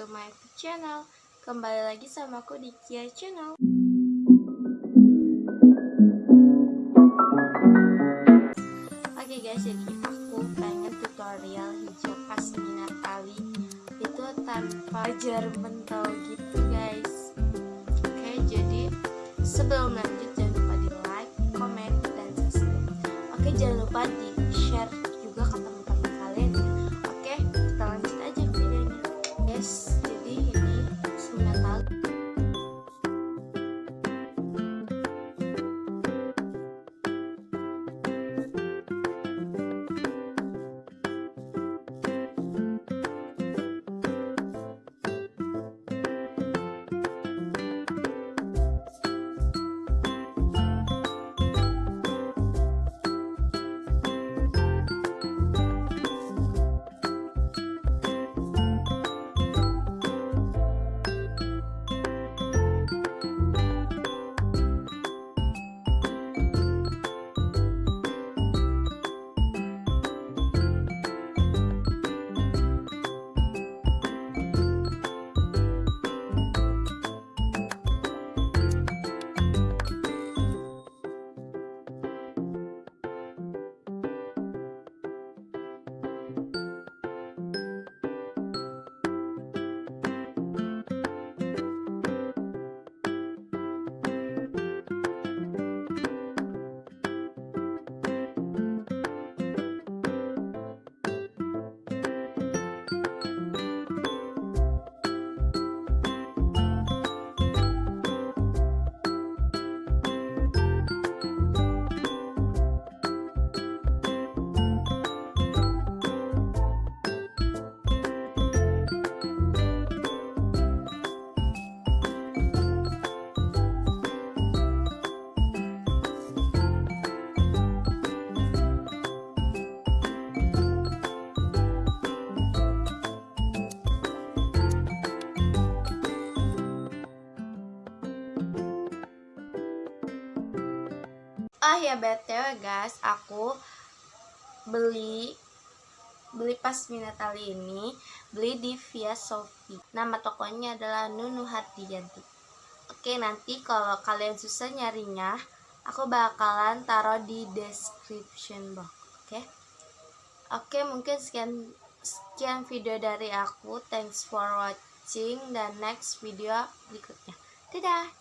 to my channel. Kembali lagi sama aku di Kia Channel. Oke guys, jadi aku pengen tutorial hijau pasmina tali Itu tanpa jar mentol gitu guys. Oke, jadi sebelum lanjut jangan lupa di like, comment, dan subscribe. Oke, jangan lupa di share Oh ya btw guys, aku beli beli pasmina tali ini beli di via Shopee. Nama tokonya adalah Nunu Hatiyanti. Oke nanti kalau kalian susah nyarinya, aku bakalan taruh di description box. Oke. Oke mungkin sekian sekian video dari aku. Thanks for watching dan next video berikutnya. Dadah.